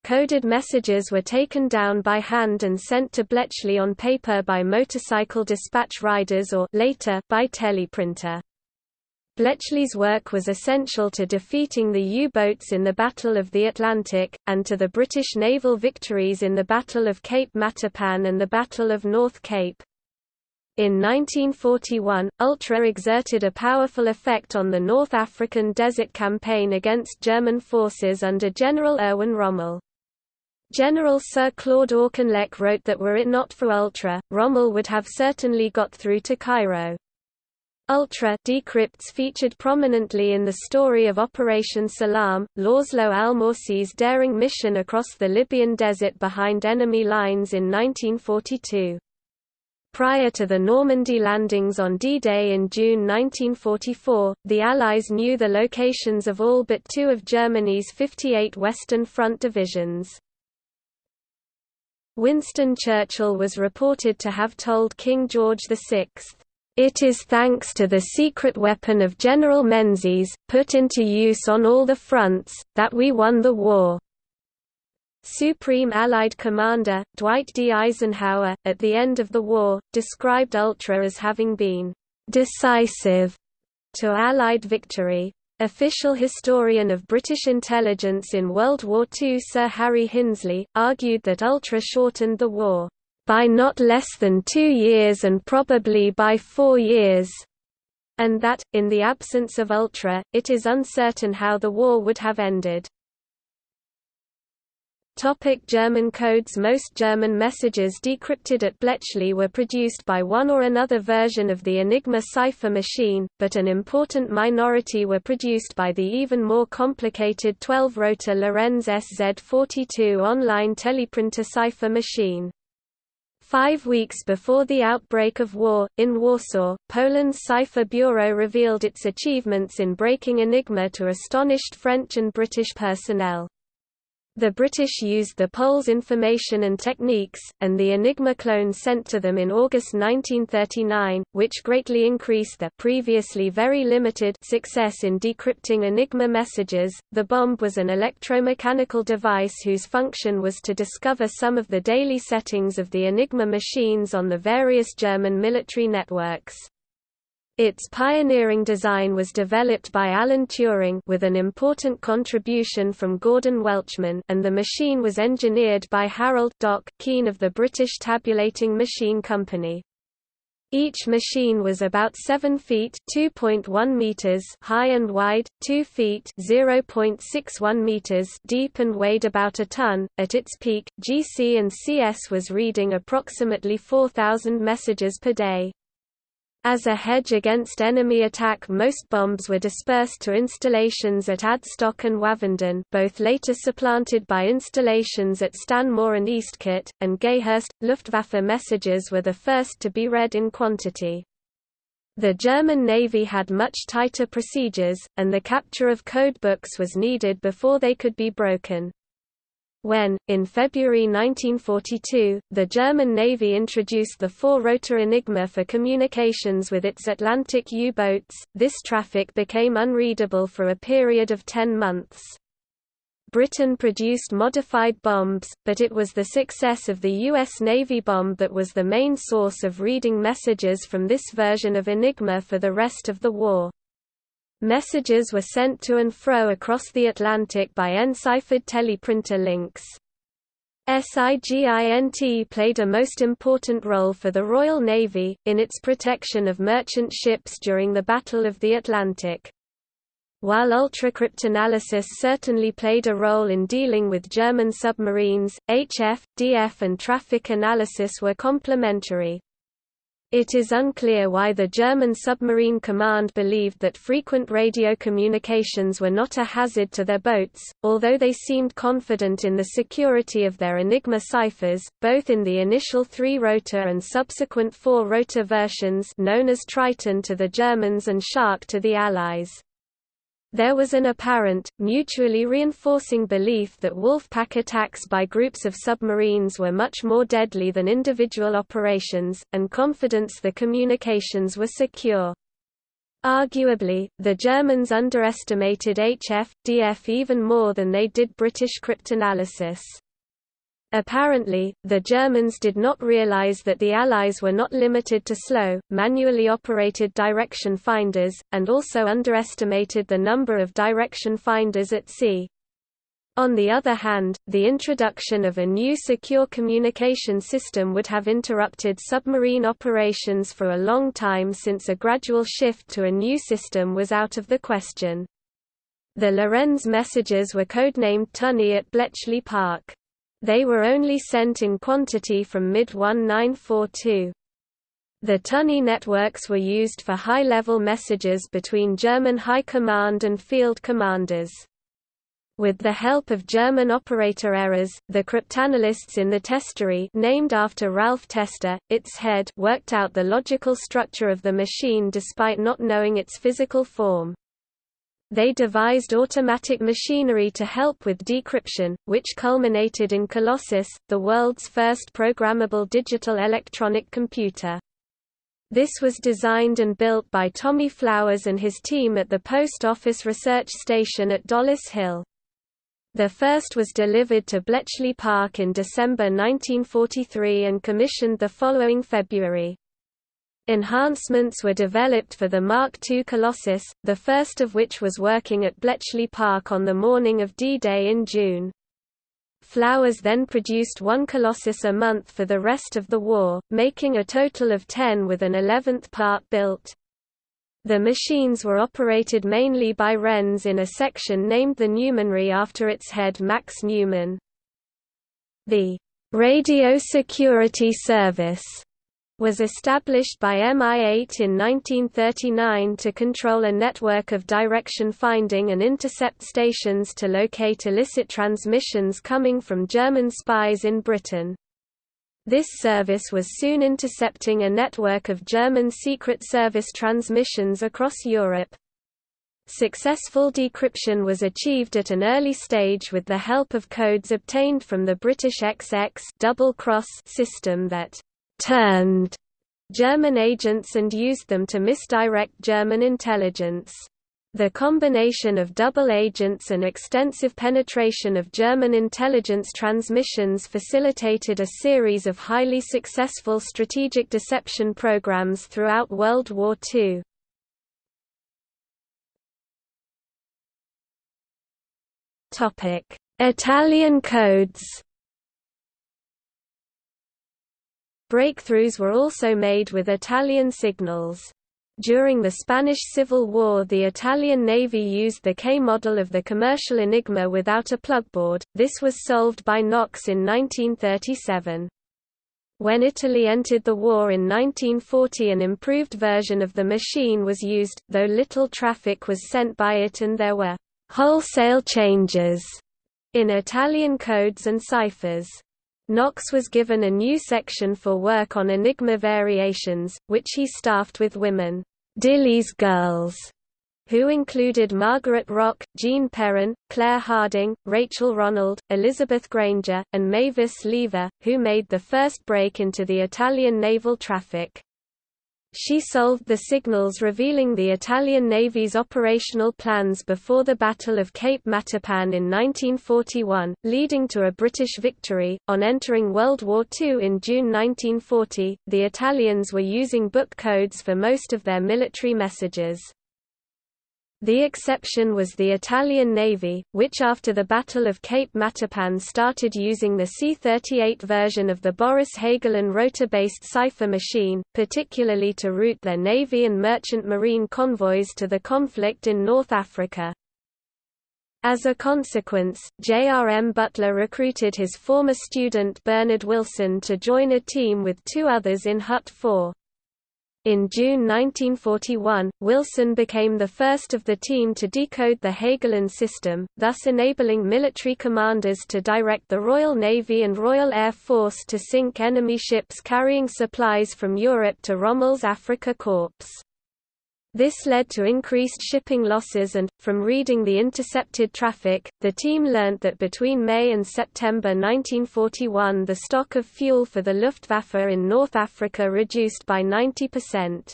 Coded messages were taken down by hand and sent to Bletchley on paper by motorcycle dispatch riders or later by teleprinter. Bletchley's work was essential to defeating the U-boats in the Battle of the Atlantic, and to the British naval victories in the Battle of Cape Matapan and the Battle of North Cape. In 1941, Ultra exerted a powerful effect on the North African Desert Campaign against German forces under General Erwin Rommel. General Sir Claude Auchinleck wrote that were it not for Ultra, Rommel would have certainly got through to Cairo. Ultra decrypts featured prominently in the story of Operation Salam, László Almásy's daring mission across the Libyan desert behind enemy lines in 1942. Prior to the Normandy landings on D-Day in June 1944, the Allies knew the locations of all but two of Germany's 58 Western Front divisions. Winston Churchill was reported to have told King George VI, "...it is thanks to the secret weapon of General Menzies, put into use on all the fronts, that we won the war." Supreme Allied Commander, Dwight D. Eisenhower, at the end of the war, described Ultra as having been "...decisive," to Allied victory. Official historian of British intelligence in World War II Sir Harry Hinsley, argued that Ultra shortened the war, "...by not less than two years and probably by four years," and that, in the absence of Ultra, it is uncertain how the war would have ended. Topic German codes Most German messages decrypted at Bletchley were produced by one or another version of the Enigma cipher machine, but an important minority were produced by the even more complicated 12-rotor Lorenz SZ42 online teleprinter cipher machine. Five weeks before the outbreak of war, in Warsaw, Poland's Cipher Bureau revealed its achievements in breaking Enigma to astonished French and British personnel. The British used the Poles' information and techniques, and the Enigma clone sent to them in August 1939, which greatly increased their previously very limited success in decrypting Enigma messages. The bombe was an electromechanical device whose function was to discover some of the daily settings of the Enigma machines on the various German military networks. Its pioneering design was developed by Alan Turing with an important contribution from Gordon Welchman and the machine was engineered by Harold Doc Keen of the British Tabulating Machine Company. Each machine was about 7 feet (2.1 meters) high and wide, 2 feet (0.61 meters) deep and weighed about a ton. At its peak, GC and CS was reading approximately 4000 messages per day. As a hedge against enemy attack most bombes were dispersed to installations at Adstock and Wavendon both later supplanted by installations at Stanmore and Eastcote, and Gayhurst. Luftwaffe messages were the first to be read in quantity. The German Navy had much tighter procedures, and the capture of codebooks was needed before they could be broken. When, in February 1942, the German Navy introduced the four-rotor Enigma for communications with its Atlantic U-boats, this traffic became unreadable for a period of ten months. Britain produced modified bombes, but it was the success of the U.S. Navy bombe that was the main source of reading messages from this version of Enigma for the rest of the war. Messages were sent to and fro across the Atlantic by enciphered teleprinter links. SIGINT played a most important role for the Royal Navy, in its protection of merchant ships during the Battle of the Atlantic. While ultracryptanalysis certainly played a role in dealing with German submarines, HF, DF and traffic analysis were complementary. It is unclear why the German submarine command believed that frequent radio communications were not a hazard to their boats, although they seemed confident in the security of their Enigma ciphers, both in the initial three-rotor and subsequent four-rotor versions known as Triton to the Germans and Shark to the Allies. There was an apparent, mutually reinforcing belief that Wolfpack attacks by groups of submarines were much more deadly than individual operations, and confidence the communications were secure. Arguably, the Germans underestimated HF, DF even more than they did British cryptanalysis. Apparently, the Germans did not realize that the Allies were not limited to slow, manually operated direction finders, and also underestimated the number of direction finders at sea. On the other hand, the introduction of a new secure communication system would have interrupted submarine operations for a long time since a gradual shift to a new system was out of the question. The Lorenz messages were codenamed Tunny at Bletchley Park. They were only sent in quantity from mid-1942. The Tunny networks were used for high-level messages between German High Command and field commanders. With the help of German operator errors, the cryptanalysts in the testery named after Ralph Tester, its head worked out the logical structure of the machine despite not knowing its physical form. They devised automatic machinery to help with decryption, which culminated in Colossus, the world's first programmable digital electronic computer. This was designed and built by Tommy Flowers and his team at the Post Office Research Station at Dollis Hill. The first was delivered to Bletchley Park in December 1943 and commissioned the following February. Enhancements were developed for the Mark II Colossus, the first of which was working at Bletchley Park on the morning of D-Day in June. Flowers then produced one Colossus a month for the rest of the war, making a total of ten with an eleventh part built. The machines were operated mainly by Wrens in a section named the Newmanry after its head Max Newman. The Radio Security Service was established by MI8 in 1939 to control a network of direction finding and intercept stations to locate illicit transmissions coming from German spies in Britain. This service was soon intercepting a network of German Secret Service transmissions across Europe. Successful decryption was achieved at an early stage with the help of codes obtained from the British XX double cross system that «turned» German agents and used them to misdirect German intelligence. The combination of double agents and extensive penetration of German intelligence transmissions facilitated a series of highly successful strategic deception programs throughout World War II. Italian codes Breakthroughs were also made with Italian signals. During the Spanish Civil War the Italian Navy used the K model of the commercial Enigma without a plugboard, this was solved by Knox in 1937. When Italy entered the war in 1940 an improved version of the machine was used, though little traffic was sent by it and there were wholesale changes in Italian codes and ciphers. Knox was given a new section for work on Enigma variations, which he staffed with women, Dilly's girls, who included Margaret Rock, Jean Perrin, Claire Harding, Rachel Ronald, Elizabeth Granger, and Mavis Lever, who made the first break into the Italian naval traffic. She solved the signals revealing the Italian Navy's operational plans before the Battle of Cape Matapan in 1941, leading to a British victory. On entering World War II in June 1940, the Italians were using book codes for most of their military messages. The exception was the Italian Navy, which after the Battle of Cape Matapan started using the C-38 version of the Boris Hagelin rotor-based cipher machine, particularly to route their Navy and merchant marine convoys to the conflict in North Africa. As a consequence, J.R.M. Butler recruited his former student Bernard Wilson to join a team with two others in Hut 4. In June 1941, Wilson became the first of the team to decode the Hagelin system, thus enabling military commanders to direct the Royal Navy and Royal Air Force to sink enemy ships carrying supplies from Europe to Rommel's Afrika Korps. This led to increased shipping losses and, from reading the intercepted traffic, the team learnt that between May and September 1941 the stock of fuel for the Luftwaffe in North Africa reduced by 90%.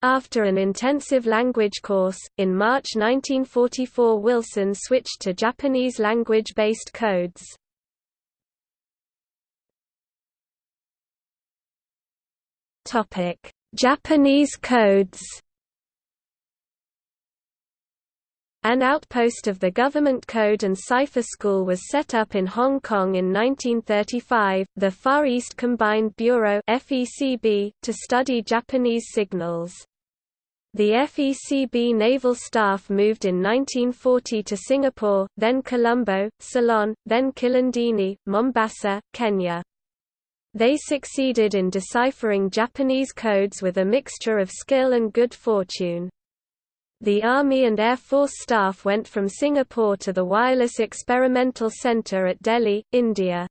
After an intensive language course, in March 1944 Wilson switched to Japanese language-based codes. Japanese codes An outpost of the Government Code and Cipher School was set up in Hong Kong in 1935, the Far East Combined Bureau to study Japanese signals. The FECB naval staff moved in 1940 to Singapore, then Colombo, Ceylon, then Kilindini, Mombasa, Kenya. They succeeded in deciphering Japanese codes with a mixture of skill and good fortune. The Army and Air Force staff went from Singapore to the Wireless Experimental Center at Delhi, India.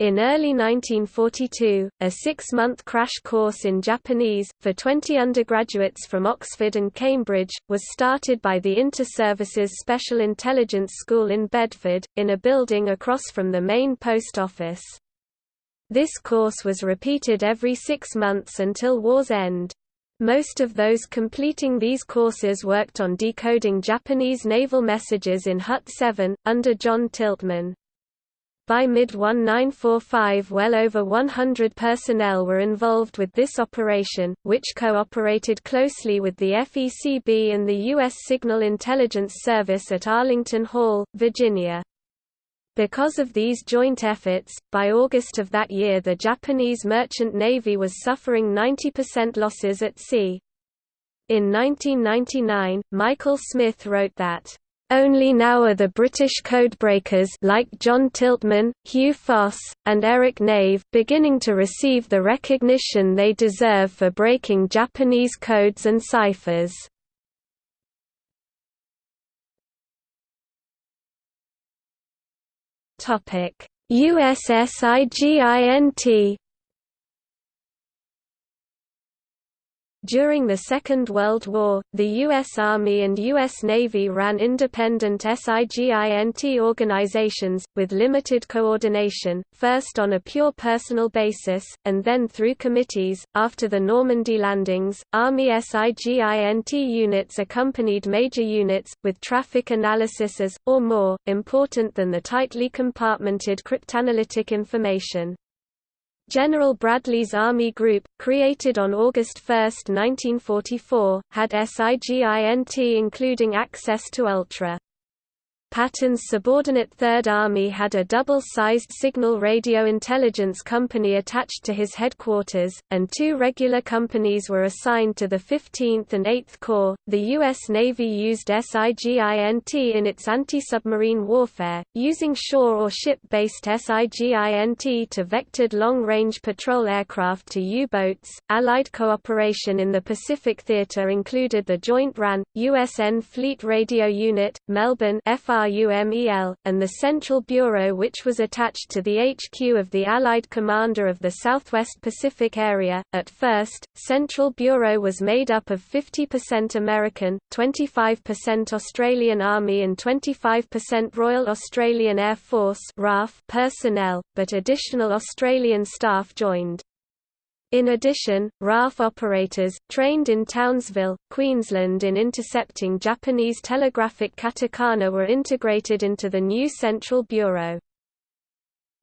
In early 1942, a six-month crash course in Japanese, for 20 undergraduates from Oxford and Cambridge, was started by the Inter-Services Special Intelligence School in Bedford, in a building across from the main post office. This course was repeated every six months until war's end. Most of those completing these courses worked on decoding Japanese naval messages in Hut 7, under John Tiltman. By mid-1945 well over 100 personnel were involved with this operation, which cooperated closely with the FECB and the U.S. Signal Intelligence Service at Arlington Hall, Virginia. Because of these joint efforts, by August of that year the Japanese merchant navy was suffering 90% losses at sea. In 1999, Michael Smith wrote that, "...only now are the British codebreakers like John Tiltman, Hugh Foss, and Eric Nave beginning to receive the recognition they deserve for breaking Japanese codes and ciphers." Topic: USSIGINT During the Second World War, the U.S. Army and U.S. Navy ran independent SIGINT organizations, with limited coordination, first on a pure personal basis, and then through committees. After the Normandy landings, Army SIGINT units accompanied major units, with traffic analysis as, or more, important than the tightly compartmented cryptanalytic information. General Bradley's Army Group, created on August 1, 1944, had SIGINT including access to Ultra Patton's subordinate Third Army had a double-sized signal radio intelligence company attached to his headquarters, and two regular companies were assigned to the 15th and 8th Corps. The U.S. Navy used SIGINT in its anti-submarine warfare, using shore or ship-based SIGINT to vectored long-range patrol aircraft to U-boats. Allied cooperation in the Pacific Theater included the Joint RAN, USN Fleet Radio Unit, Melbourne FR RUMEL, and the Central Bureau which was attached to the HQ of the Allied Commander of the Southwest Pacific Area. At first, Central Bureau was made up of 50% American, 25% Australian Army and 25% Royal Australian Air Force RAF personnel, but additional Australian staff joined. In addition, RAF operators, trained in Townsville, Queensland in intercepting Japanese telegraphic katakana were integrated into the new Central Bureau.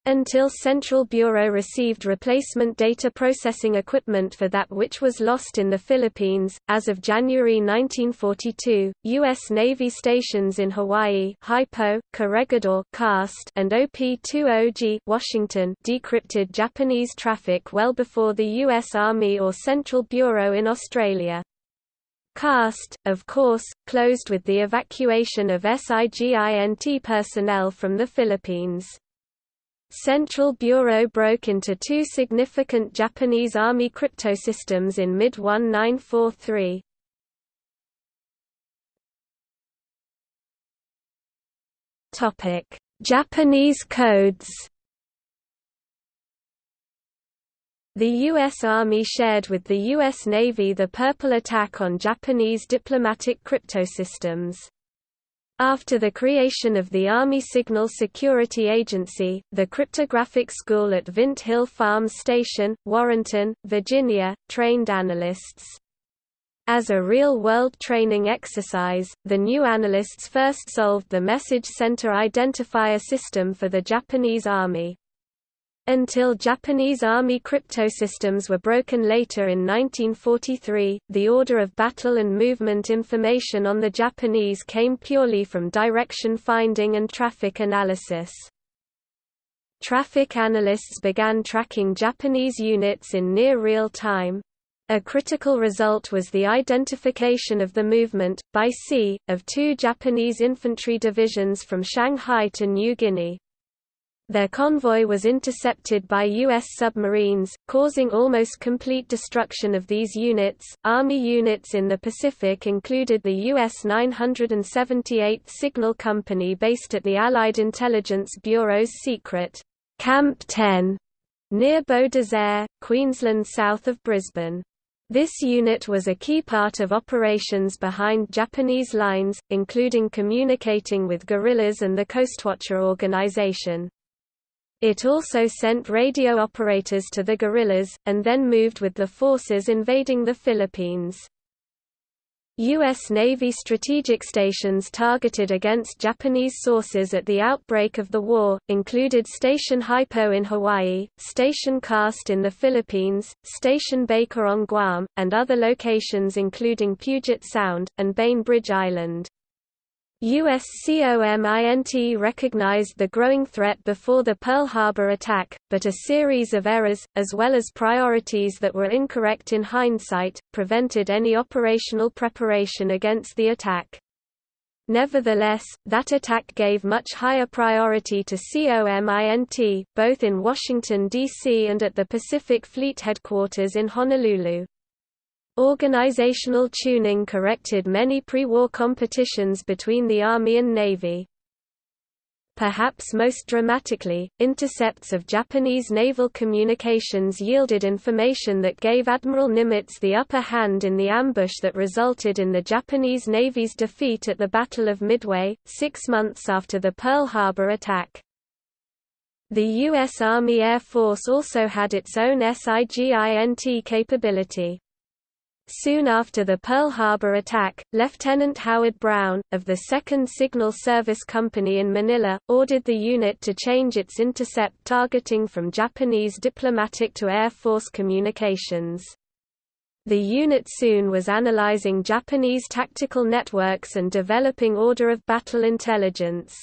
Until Central Bureau received replacement data processing equipment for that which was lost in the Philippines, as of January 1942, U.S. Navy stations in Hawaii Hypo, Corregidor Cast, and OP-20G Washington decrypted Japanese traffic well before the U.S. Army or Central Bureau in Australia. CAST, of course, closed with the evacuation of SIGINT personnel from the Philippines. Central Bureau broke into two significant Japanese Army cryptosystems in mid-1943. Japanese codes The U.S. Army shared with the U.S. Navy the Purple attack on Japanese diplomatic cryptosystems. After the creation of the Army Signal Security Agency, the cryptographic school at Vint Hill Farms Station, Warrenton, Virginia, trained analysts. As a real-world training exercise, the new analysts first solved the Message Center Identifier system for the Japanese Army. Until Japanese Army cryptosystems were broken later in 1943, the order of battle and movement information on the Japanese came purely from direction finding and traffic analysis. Traffic analysts began tracking Japanese units in near real time. A critical result was the identification of the movement, by sea, of two Japanese infantry divisions from Shanghai to New Guinea. Their convoy was intercepted by U.S. submarines, causing almost complete destruction of these units. Army units in the Pacific included the U.S. 978th Signal Company based at the Allied Intelligence Bureau's secret Camp 10 near Beaudesert, Queensland south of Brisbane. This unit was a key part of operations behind Japanese lines, including communicating with guerrillas and the Coastwatcher organization. It also sent radio operators to the guerrillas, and then moved with the forces invading the Philippines. U.S. Navy strategic stations targeted against Japanese sources at the outbreak of the war, included Station Hypo in Hawaii, Station Cast in the Philippines, Station Baker on Guam, and other locations including Puget Sound, and Bainbridge Island. USCOMINT recognized the growing threat before the Pearl Harbor attack, but a series of errors, as well as priorities that were incorrect in hindsight, prevented any operational preparation against the attack. Nevertheless, that attack gave much higher priority to COMINT, both in Washington, D.C. and at the Pacific Fleet Headquarters in Honolulu. Organizational tuning corrected many pre-war competitions between the Army and Navy. Perhaps most dramatically, intercepts of Japanese naval communications yielded information that gave Admiral Nimitz the upper hand in the ambush that resulted in the Japanese Navy's defeat at the Battle of Midway, six months after the Pearl Harbor attack. The U.S. Army Air Force also had its own SIGINT capability. Soon after the Pearl Harbor attack, Lieutenant Howard Brown, of the 2nd Signal Service Company in Manila, ordered the unit to change its intercept targeting from Japanese diplomatic to Air Force communications. The unit soon was analyzing Japanese tactical networks and developing order of battle intelligence.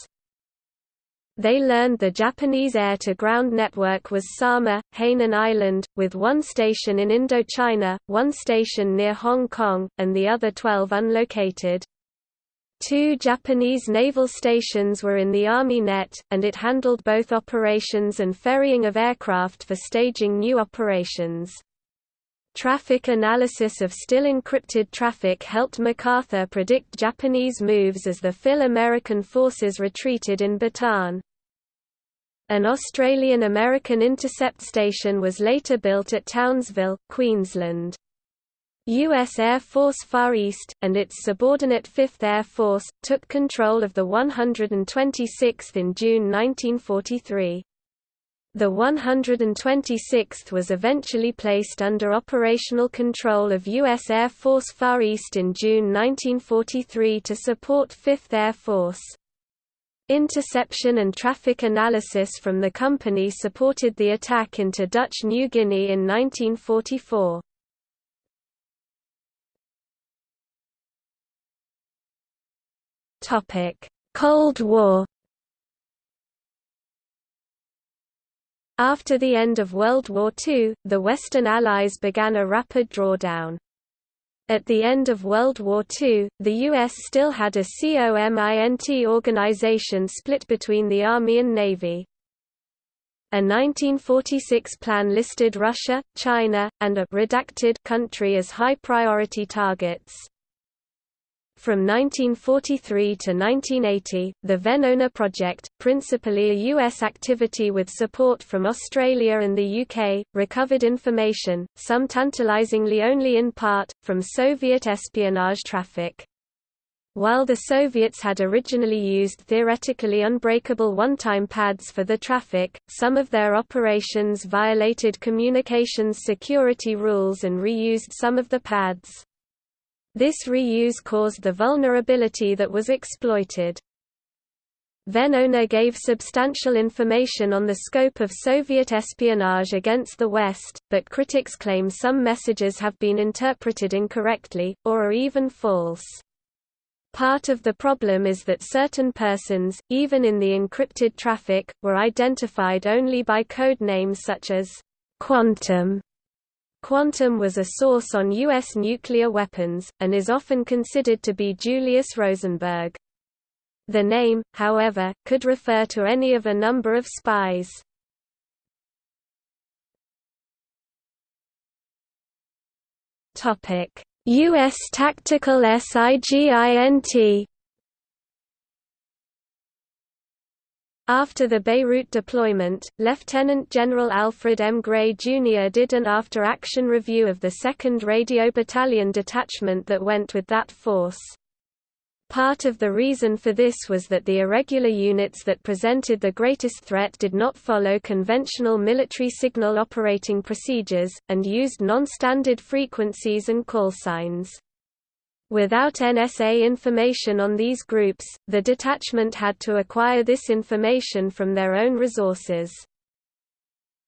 They learned the Japanese air-to-ground network was Sama, Hainan Island, with one station in Indochina, one station near Hong Kong, and the other 12 unlocated. Two Japanese naval stations were in the Army net, and it handled both operations and ferrying of aircraft for staging new operations. Traffic analysis of still encrypted traffic helped MacArthur predict Japanese moves as the FIL American forces retreated in Bataan. An Australian-American intercept station was later built at Townsville, Queensland. U.S. Air Force Far East, and its subordinate 5th Air Force, took control of the 126th in June 1943. The 126th was eventually placed under operational control of U.S. Air Force Far East in June 1943 to support 5th Air Force. Interception and traffic analysis from the company supported the attack into Dutch New Guinea in 1944. Cold War After the end of World War II, the Western Allies began a rapid drawdown. At the end of World War II, the U.S. still had a COMINT organization split between the Army and Navy. A 1946 plan listed Russia, China, and a redacted country as high priority targets. From 1943 to 1980, the Venona project, principally a U.S. activity with support from Australia and the UK, recovered information, some tantalizingly only in part, from Soviet espionage traffic. While the Soviets had originally used theoretically unbreakable one-time pads for the traffic, some of their operations violated communications security rules and reused some of the pads. This reuse caused the vulnerability that was exploited. Venona gave substantial information on the scope of Soviet espionage against the West, but critics claim some messages have been interpreted incorrectly, or are even false. Part of the problem is that certain persons, even in the encrypted traffic, were identified only by code names such as Quantum Quantum was a source on U.S. nuclear weapons, and is often considered to be Julius Rosenberg. The name, however, could refer to any of a number of spies. U.S. tactical SIGINT After the Beirut deployment, Lieutenant General Alfred M. Gray, Jr. did an after-action review of the 2nd Radio Battalion detachment that went with that force. Part of the reason for this was that the irregular units that presented the greatest threat did not follow conventional military signal operating procedures, and used non-standard frequencies and call signs. Without NSA information on these groups, the detachment had to acquire this information from their own resources.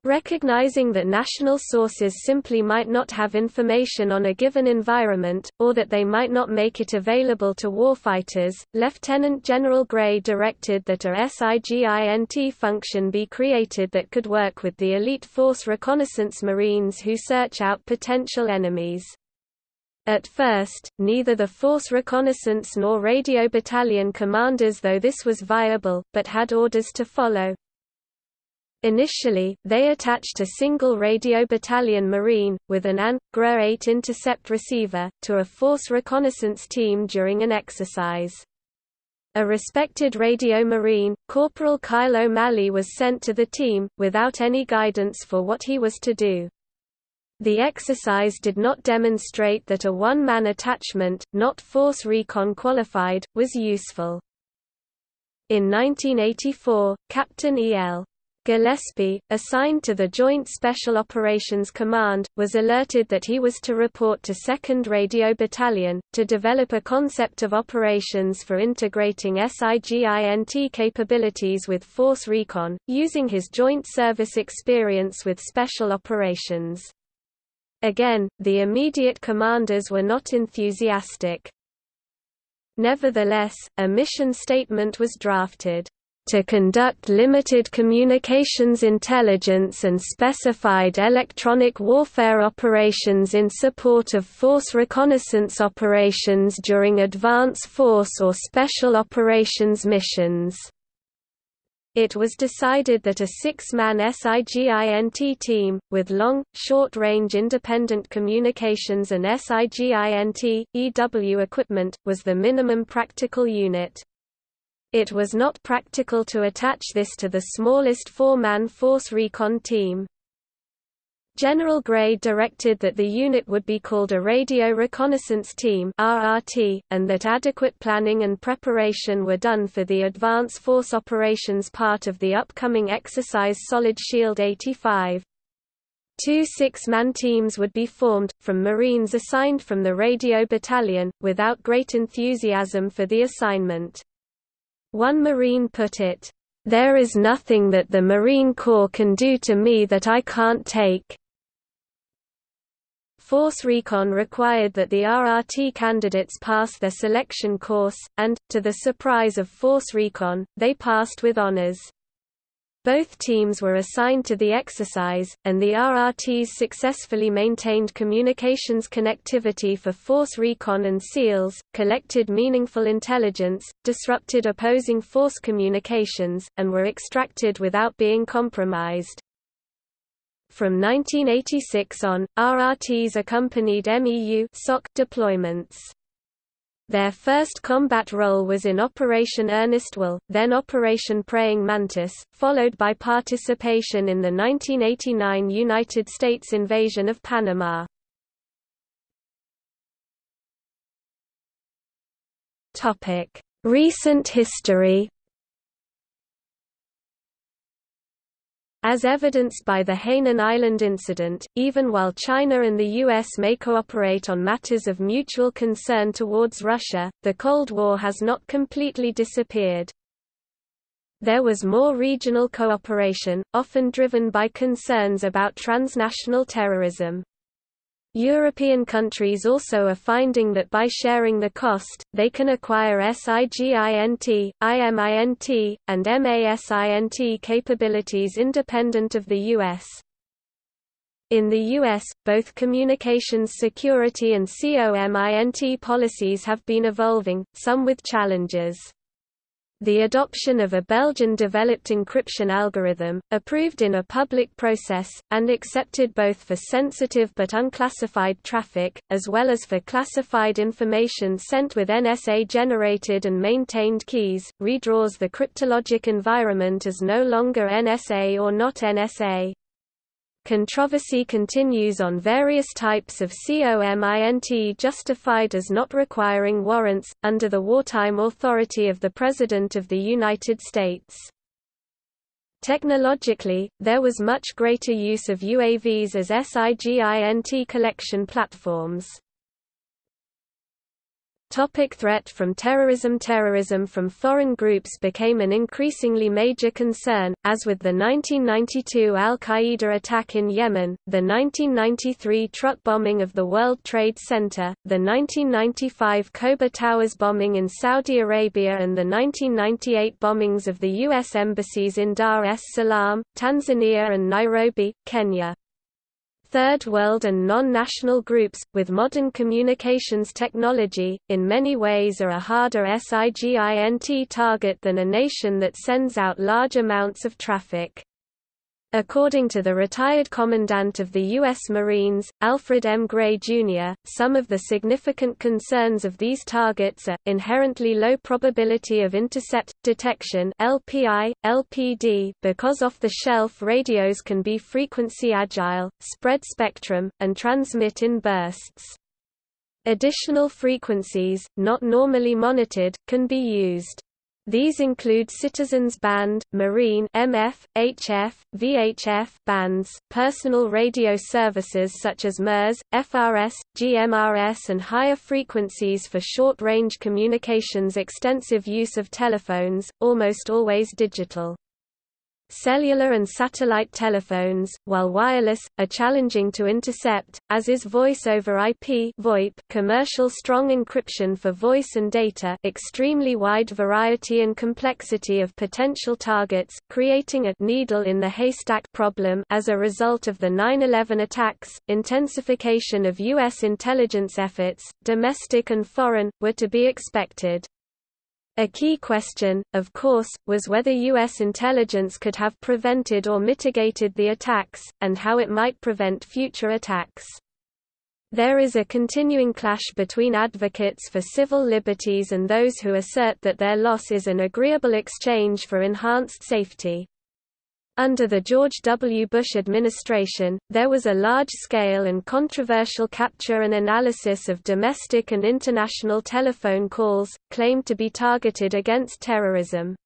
Recognizing that national sources simply might not have information on a given environment, or that they might not make it available to warfighters, Lieutenant General Gray directed that a SIGINT function be created that could work with the elite force reconnaissance Marines who search out potential enemies. At first, neither the Force Reconnaissance nor Radio Battalion commanders though this was viable, but had orders to follow. Initially, they attached a single Radio Battalion Marine, with an AN, GRA 8 intercept receiver, to a Force Reconnaissance team during an exercise. A respected radio marine, Corporal Kyle O'Malley was sent to the team, without any guidance for what he was to do. The exercise did not demonstrate that a one-man attachment, not force recon qualified, was useful. In 1984, Captain E.L. Gillespie, assigned to the Joint Special Operations Command, was alerted that he was to report to 2nd Radio Battalion, to develop a concept of operations for integrating SIGINT capabilities with force recon, using his joint service experience with special operations. Again, the immediate commanders were not enthusiastic. Nevertheless, a mission statement was drafted to conduct limited communications intelligence and specified electronic warfare operations in support of force reconnaissance operations during advance force or special operations missions. It was decided that a six-man SIGINT team, with long, short-range independent communications and SIGINT, EW equipment, was the minimum practical unit. It was not practical to attach this to the smallest four-man force recon team. General Gray directed that the unit would be called a Radio Reconnaissance Team (RRT), and that adequate planning and preparation were done for the advance force operations part of the upcoming exercise Solid Shield 85. Two six-man teams would be formed, from Marines assigned from the Radio Battalion, without great enthusiasm for the assignment. One Marine put it, "...there is nothing that the Marine Corps can do to me that I can't take." Force Recon required that the RRT candidates pass their selection course, and, to the surprise of Force Recon, they passed with honors. Both teams were assigned to the exercise, and the RRTs successfully maintained communications connectivity for force recon and SEALs, collected meaningful intelligence, disrupted opposing force communications, and were extracted without being compromised. From 1986 on, RRTs accompanied MEU deployments. Their first combat role was in Operation Earnest Will, then Operation Praying Mantis, followed by participation in the 1989 United States invasion of Panama. Recent history As evidenced by the Hainan Island incident, even while China and the U.S. may cooperate on matters of mutual concern towards Russia, the Cold War has not completely disappeared. There was more regional cooperation, often driven by concerns about transnational terrorism. European countries also are finding that by sharing the cost, they can acquire SIGINT, IMINT, and MASINT capabilities independent of the U.S. In the U.S., both communications security and COMINT policies have been evolving, some with challenges. The adoption of a Belgian-developed encryption algorithm, approved in a public process, and accepted both for sensitive but unclassified traffic, as well as for classified information sent with NSA-generated and maintained keys, redraws the cryptologic environment as no longer NSA or not NSA. Controversy continues on various types of COMINT justified as not requiring warrants, under the wartime authority of the President of the United States. Technologically, there was much greater use of UAVs as SIGINT collection platforms. Topic threat from terrorism Terrorism from foreign groups became an increasingly major concern, as with the 1992 al-Qaeda attack in Yemen, the 1993 truck bombing of the World Trade Center, the 1995 Khobar Towers bombing in Saudi Arabia and the 1998 bombings of the U.S. embassies in Dar es Salaam, Tanzania and Nairobi, Kenya. Third World and non-national groups, with modern communications technology, in many ways are a harder SIGINT target than a nation that sends out large amounts of traffic. According to the retired Commandant of the U.S. Marines, Alfred M. Gray, Jr., some of the significant concerns of these targets are, inherently low probability of intercept, detection LPI, LPD because off-the-shelf radios can be frequency agile, spread spectrum, and transmit in bursts. Additional frequencies, not normally monitored, can be used. These include Citizens Band, Marine MF, HF, VHF bands, personal radio services such as MURS, FRS, GMRS and higher frequencies for short-range communications extensive use of telephones, almost always digital. Cellular and satellite telephones, while wireless, are challenging to intercept, as is voice over IP VoIP commercial strong encryption for voice and data extremely wide variety and complexity of potential targets, creating a needle in the haystack problem as a result of the 9-11 attacks, intensification of U.S. intelligence efforts, domestic and foreign, were to be expected. A key question, of course, was whether U.S. intelligence could have prevented or mitigated the attacks, and how it might prevent future attacks. There is a continuing clash between advocates for civil liberties and those who assert that their loss is an agreeable exchange for enhanced safety. Under the George W. Bush administration, there was a large-scale and controversial capture and analysis of domestic and international telephone calls, claimed to be targeted against terrorism.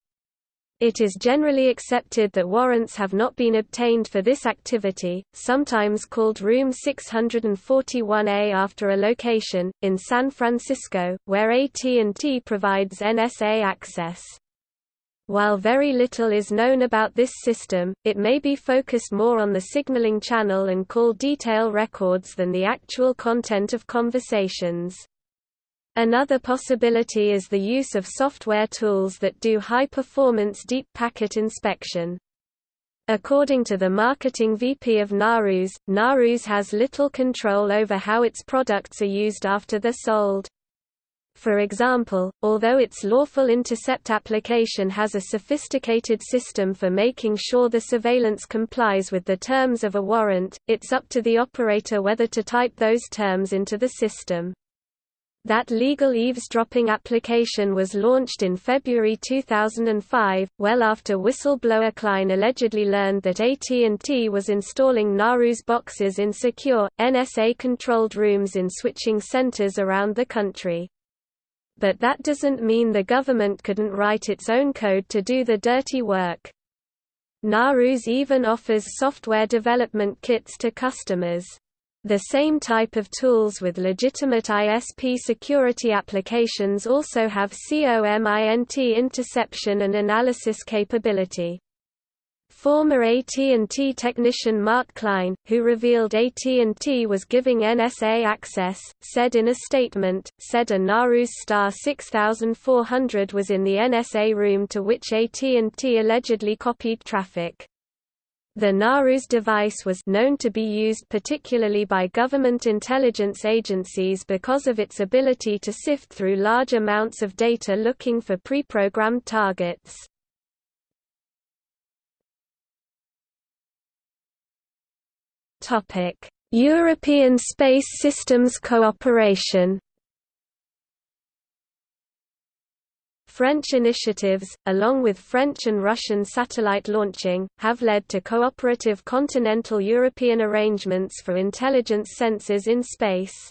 It is generally accepted that warrants have not been obtained for this activity, sometimes called Room 641A after a location, in San Francisco, where AT&T provides NSA access. While very little is known about this system, it may be focused more on the signaling channel and call detail records than the actual content of conversations. Another possibility is the use of software tools that do high-performance deep packet inspection. According to the marketing VP of Narus, Narus has little control over how its products are used after they're sold. For example, although its lawful intercept application has a sophisticated system for making sure the surveillance complies with the terms of a warrant, it's up to the operator whether to type those terms into the system. That legal eavesdropping application was launched in February 2005, well after whistleblower Klein allegedly learned that AT&T was installing Narus boxes in secure, NSA-controlled rooms in switching centers around the country but that doesn't mean the government couldn't write its own code to do the dirty work. Narus even offers software development kits to customers. The same type of tools with legitimate ISP security applications also have COMINT interception and analysis capability. Former AT&T technician Mark Klein, who revealed AT&T was giving NSA access, said in a statement, said a Narus Star 6400 was in the NSA room to which AT&T allegedly copied traffic. The Narus device was known to be used particularly by government intelligence agencies because of its ability to sift through large amounts of data looking for pre-programmed targets. European Space Systems Cooperation. French initiatives, along with French and Russian satellite launching, have led to cooperative continental European arrangements for intelligence sensors in space.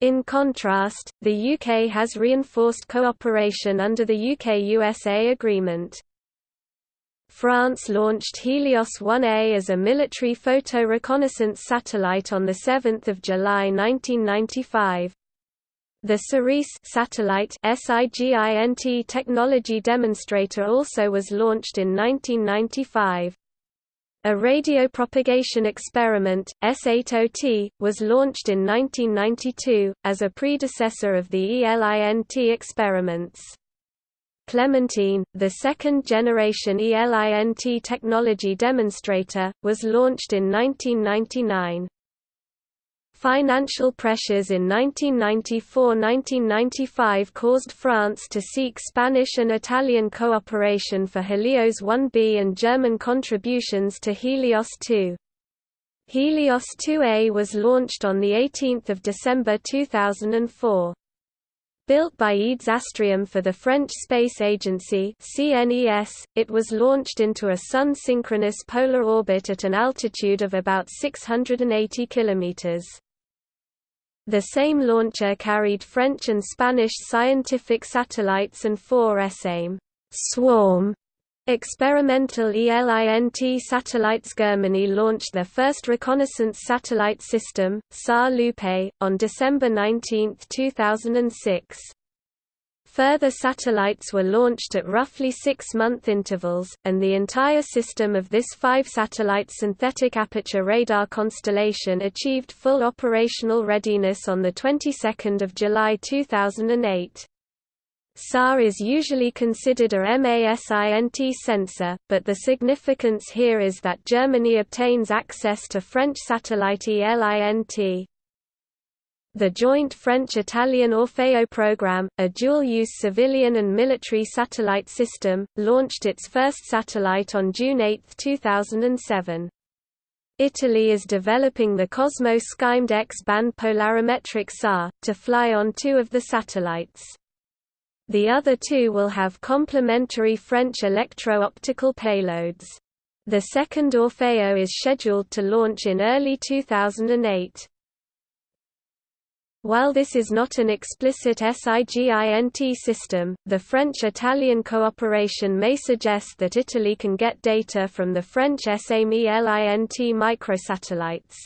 In contrast, the UK has reinforced cooperation under the UK-USA agreement. France launched Helios 1A as a military photo reconnaissance satellite on 7 July 1995. The Cerise satellite SIGINT technology demonstrator also was launched in 1995. A radio propagation experiment, S80-T, was launched in 1992, as a predecessor of the ELINT experiments. Clementine, the second-generation ELINT technology demonstrator, was launched in 1999. Financial pressures in 1994–1995 caused France to seek Spanish and Italian cooperation for Helios 1B and German contributions to Helios 2. Helios 2A was launched on 18 December 2004. Built by EADS Astrium for the French Space Agency CNES, it was launched into a Sun-synchronous polar orbit at an altitude of about 680 kilometers. The same launcher carried French and Spanish scientific satellites and four Essaim swarm experimental ELINT satellites. Germany launched their first reconnaissance satellite system, SAR Lupe, on December 19, 2006. Further satellites were launched at roughly six-month intervals, and the entire system of this five-satellite synthetic aperture radar constellation achieved full operational readiness on the 22nd of July 2008. SAR is usually considered a MASINT sensor, but the significance here is that Germany obtains access to French satellite ELINT. The joint French-Italian Orfeo program, a dual-use civilian and military satellite system, launched its first satellite on June 8, 2007. Italy is developing the Cosmo SkyMed X-band polarimetric SAR, to fly on two of the satellites. The other two will have complementary French electro-optical payloads. The second Orfeo is scheduled to launch in early 2008. While this is not an explicit SIGINT system, the French-Italian cooperation may suggest that Italy can get data from the French Essaim ELINT microsatellites.